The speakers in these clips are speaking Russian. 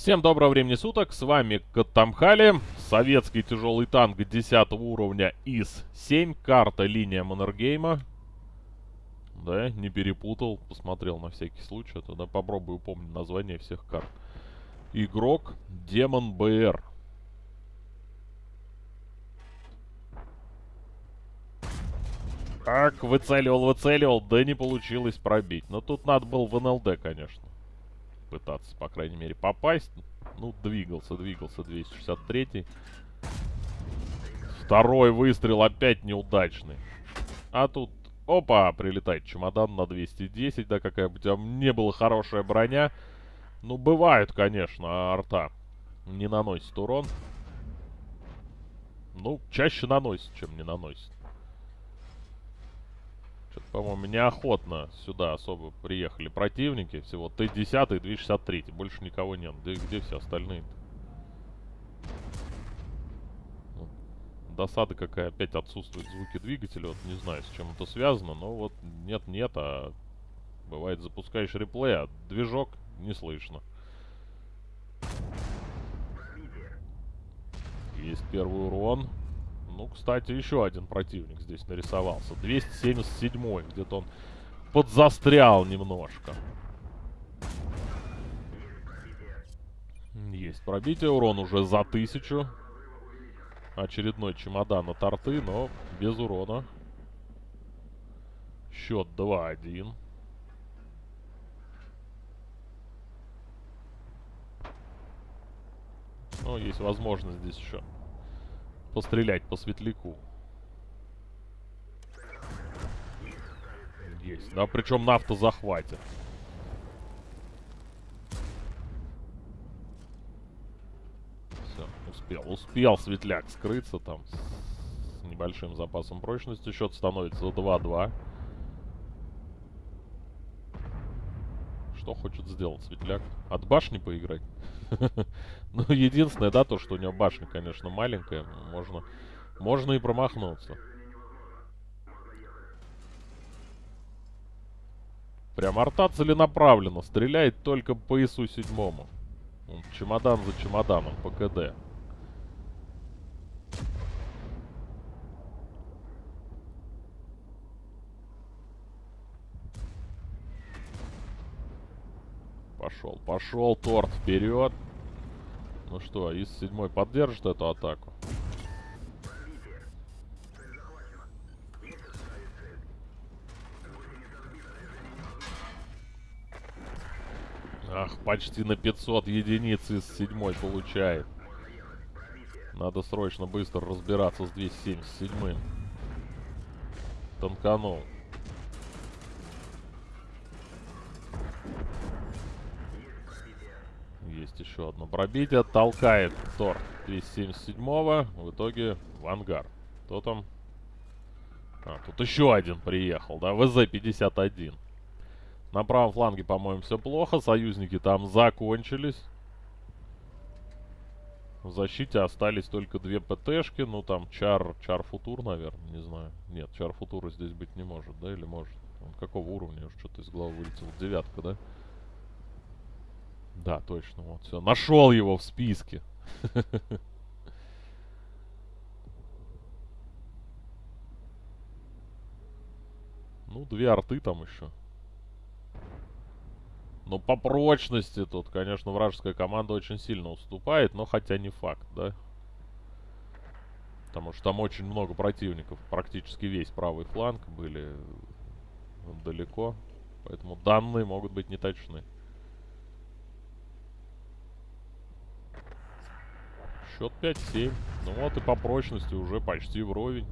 Всем доброго времени суток, с вами Катамхали, советский тяжелый танк 10 уровня ИС-7, карта линия Маннергейма. Да, не перепутал, посмотрел на всякий случай, а тогда попробую помнить название всех карт. Игрок Демон БР. Так, выцеливал, выцеливал, да не получилось пробить. Но тут надо было в НЛД, конечно пытаться, по крайней мере, попасть. Ну, двигался, двигался 263 Второй выстрел опять неудачный. А тут, опа, прилетает чемодан на 210, да, какая бы у тебя не была хорошая броня. Ну, бывают, конечно, арта не наносит урон. Ну, чаще наносит, чем не наносит. Что-то, по-моему, неохотно сюда особо приехали противники. Всего Т-10 и 263. Больше никого нет. Где, где все остальные -то? Досада какая. Опять отсутствуют звуки двигателя. Вот не знаю, с чем это связано. Но вот нет-нет, а бывает запускаешь реплей, а движок не слышно. Есть первый урон. Ну, кстати, еще один противник здесь нарисовался. 277 где-то он подзастрял немножко. Есть пробитие. Урон уже за тысячу. Очередной чемодан на торты, но без урона. Счет 2-1. Ну, есть возможность здесь еще пострелять по светляку. Есть, да, причем на автозахвате. Все, успел, успел светляк скрыться там с небольшим запасом прочности. Счет становится 2-2. Что хочет сделать светляк? От башни поиграть? Ну, единственное, да, то, что у него башня, конечно, маленькая. Можно, можно и промахнуться. Прям арта целенаправленно. Стреляет только по ИСу седьмому. Чемодан за чемоданом по КД. Пошел, пошел, торт вперед. Ну что, из седьмой поддержит эту атаку? Ах, почти на 500 единиц из седьмой получает. Надо срочно быстро разбираться с 277-м. Танканул. Есть еще одно пробитие. Толкает Тор 277-го. В итоге в ангар. Кто там? А, тут еще один приехал, да? ВЗ-51. На правом фланге, по-моему, все плохо. Союзники там закончились. В защите остались только две ПТшки. Ну, там Чар, Чар Футур, наверное, не знаю. Нет, Чар Футура здесь быть не может, да? Или может? Он какого уровня? Что-то из головы вылетел. Девятка, да? Да, точно, вот, все. Нашел его в списке. Ну, две арты там еще. Но по прочности тут, конечно, вражеская команда очень сильно уступает, но хотя не факт, да? Потому что там очень много противников. Практически весь правый фланг были далеко. Поэтому данные могут быть неточны. Счет 5-7. Ну вот и по прочности уже почти вровень.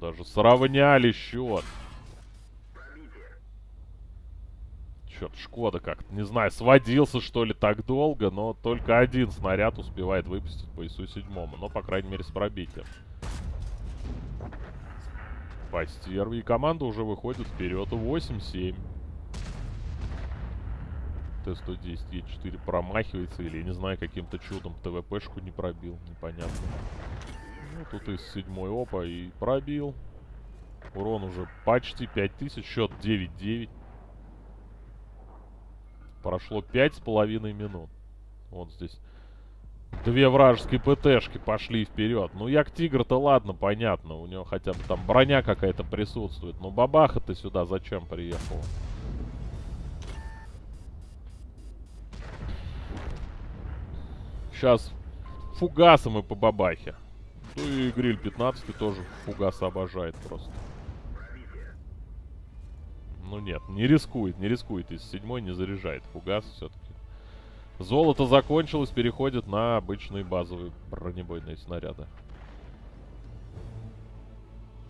Даже сравняли счет. Черт, Шкода как-то, не знаю, сводился что ли так долго, но только один снаряд успевает выпустить по ИСу седьмому. Но, по крайней мере, с пробитием. Постерви. И команда уже выходит вперед. 8-7. Т-110 Е4 промахивается или, не знаю, каким-то чудом ТВПшку не пробил, непонятно. Ну, тут из седьмой опа и пробил. Урон уже почти 5000, счет 9-9. Прошло пять с половиной минут. Вот здесь две вражеские ПТшки пошли вперед. Ну, як Тигр-то ладно, понятно. У него хотя бы там броня какая-то присутствует. Но бабаха-то сюда зачем приехала? Сейчас фугасом и по бабахе. Ну и гриль 15 тоже фугас обожает просто. Ну нет, не рискует, не рискует. Из седьмой не заряжает фугас все-таки. Золото закончилось, переходит на обычные базовые бронебойные снаряды.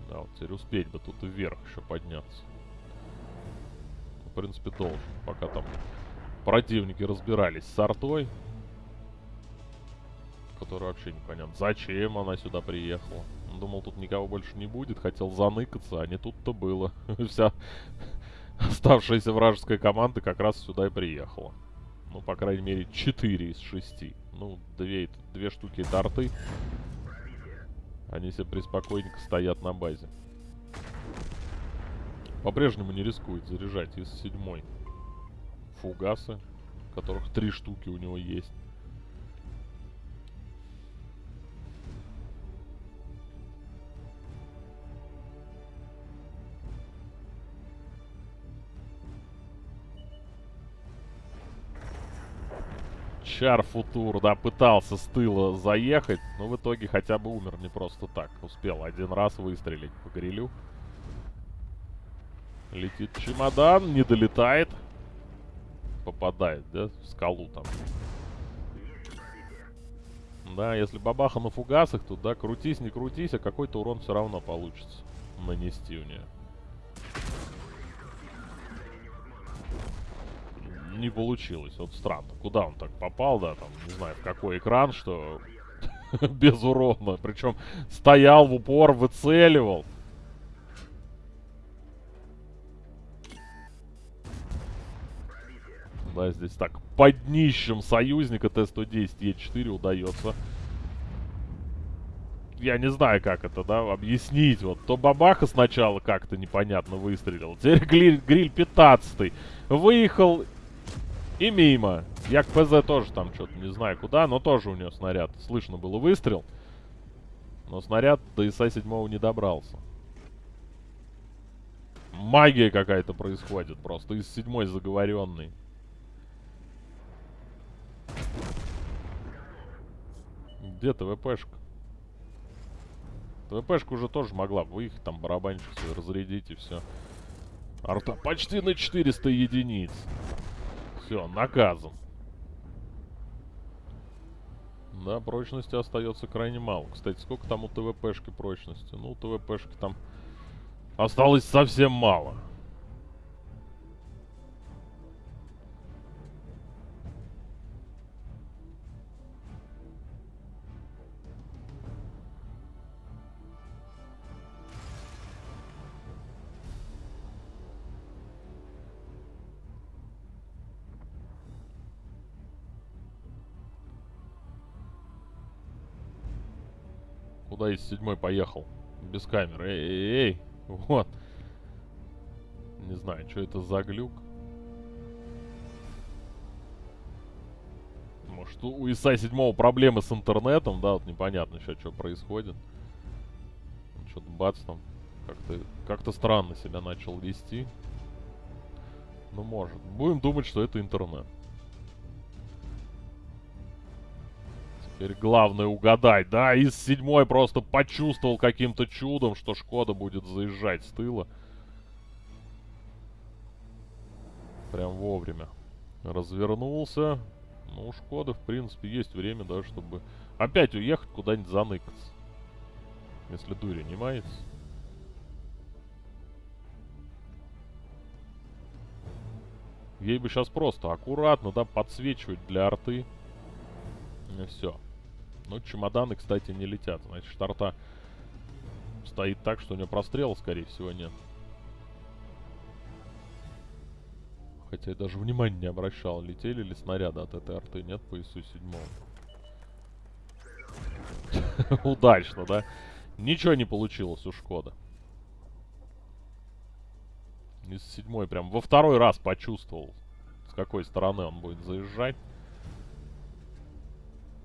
Да, вот теперь успеть бы тут вверх еще подняться. В принципе, должен, пока там противники разбирались с артой. Которая вообще непонятно. Зачем она сюда приехала? Думал, тут никого больше не будет. Хотел заныкаться, а не тут-то было. Вся оставшаяся вражеская команда как раз сюда и приехала. Ну, по крайней мере, 4 из 6. Ну, две, две штуки это. Они себе преспокойненько стоят на базе. По-прежнему не рискует заряжать из седьмой. Фугасы, которых три штуки у него есть. Чар Футур, да, пытался с тыла заехать, но в итоге хотя бы умер не просто так. Успел один раз выстрелить по грилю. Летит чемодан, не долетает. Попадает, да, в скалу там. Да, если бабаха на фугасах, то да, крутись, не крутись, а какой-то урон все равно получится нанести у нее. Не получилось. Вот странно. Куда он так попал, да, там, не знаю, в какой экран, что без урона. Причем стоял в упор, выцеливал. Да, здесь так, под днищем союзника Т-110 Е4 удается. Я не знаю, как это, да, объяснить. Вот, то бабаха сначала как-то непонятно выстрелил. Теперь гриль, гриль 15 выехал и мимо. Як ПЗ тоже там что-то не знаю куда, но тоже у него снаряд. Слышно было выстрел. Но снаряд до ИСа-7 не добрался. Магия какая-то происходит просто. Из седьмой заговоренный. Где ТВПшка? ТВПшка уже тоже могла выехать, там барабанчик свой разрядить и все. Арта почти на 400 единиц. Все, наказан. Да, прочности остается крайне мало. Кстати, сколько там у ТВПшки прочности? Ну, у ТВПшки там осталось совсем мало. Куда из седьмой поехал? Без камеры. Эй, эй, эй. Вот. Не знаю, что это за глюк. Может, у ИСа седьмого проблемы с интернетом, да, вот непонятно сейчас, что происходит. Что-то бац там как-то как, -то, странно себя начал вести. Ну, может. Будем думать, что это интернет. Теперь главное угадать. Да, из седьмой просто почувствовал каким-то чудом, что Шкода будет заезжать с тыла. Прям вовремя. Развернулся. Ну, у Шкоды, в принципе, есть время, да, чтобы опять уехать куда-нибудь заныкаться. Если дури не мается. Ей бы сейчас просто аккуратно, да, подсвечивать для арты. И все. Ну, чемоданы, кстати, не летят. Значит, старта стоит так, что у него прострела, скорее всего, нет. Хотя я даже внимания не обращал, летели ли снаряды от этой арты. Нет, по ИСу седьмому. Удачно, да? Ничего не получилось у Шкода. Из седьмой прям во второй раз почувствовал, с какой стороны он будет заезжать.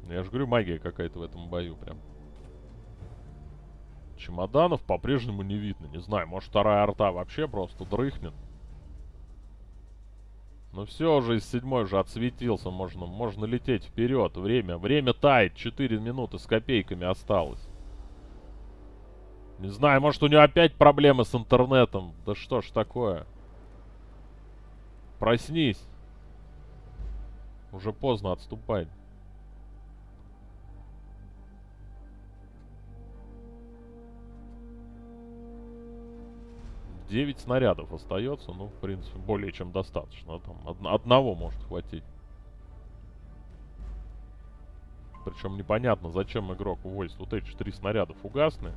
Я же говорю, магия какая-то в этом бою прям. Чемоданов по-прежнему не видно. Не знаю, может вторая арта вообще просто дрыхнет. Ну все, уже из седьмой уже отсветился. Можно, можно лететь вперед. Время, время тает. Четыре минуты с копейками осталось. Не знаю, может у него опять проблемы с интернетом. Да что ж такое? Проснись. Уже поздно отступать. 9 снарядов остается, ну, в принципе, более чем достаточно. Там од одного может хватить. Причем непонятно, зачем игрок увозит вот эти три снаряда фугасные.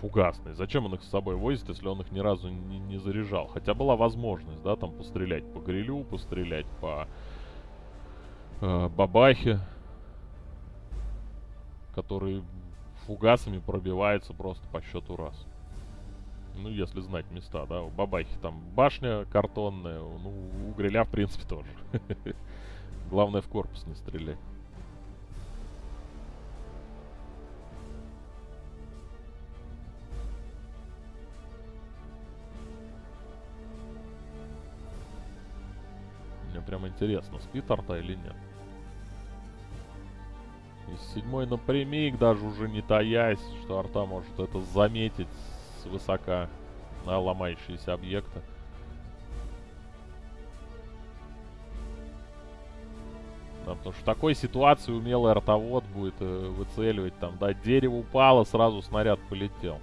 Фугасные. Зачем он их с собой возит, если он их ни разу не, не заряжал? Хотя была возможность, да, там пострелять по грилю, пострелять по э, бабахе. Которые фугасами пробиваются просто по счету раз. Ну, если знать места, да. У бабахи там башня картонная. Ну, у гриля, в принципе, тоже. Главное, в корпус не стрелять. Мне прям интересно, спит арта или нет. Из седьмой напрямик, даже уже не таясь, что арта может это заметить высока на ломающиеся объекты. Да, потому что в такой ситуации умелый ротовод будет э, выцеливать там, да, дерево упало, сразу снаряд полетел.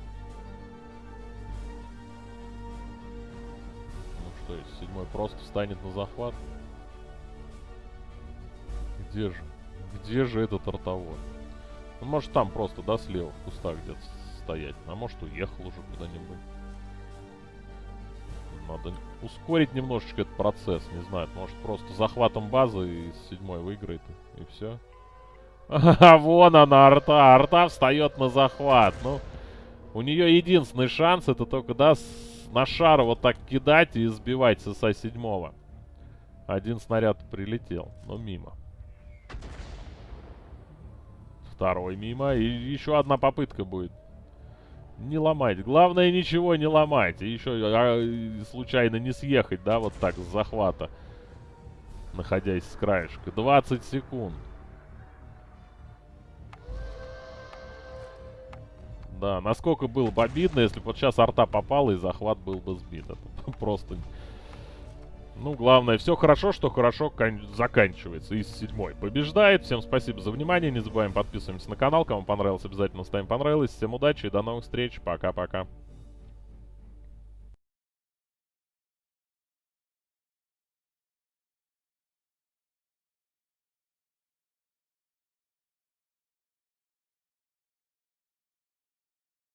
Ну что, если седьмой просто встанет на захват? Где же? Где же этот ротовод? Ну, может там просто, да, слева в кустах где-то стоять. А может уехал уже куда-нибудь. Надо ускорить немножечко этот процесс. Не знаю, может просто захватом базы и седьмой выиграет. И все. А вон она, арта. Арта встает на захват. Ну, у нее единственный шанс это только, да, на шар вот так кидать и сбивать ССА седьмого. Один снаряд прилетел, но мимо. Второй мимо. И еще одна попытка будет. Не ломать. Главное, ничего не ломать. И еще а, случайно не съехать, да, вот так с захвата. Находясь с краешка. 20 секунд. Да, насколько было бы обидно, если бы вот сейчас арта попала и захват был бы сбит. Это просто ну, главное, все хорошо, что хорошо заканчивается. Из седьмой побеждает. Всем спасибо за внимание. Не забываем подписываемся на канал. Кому понравилось, обязательно ставим понравилось. Всем удачи и до новых встреч. Пока-пока.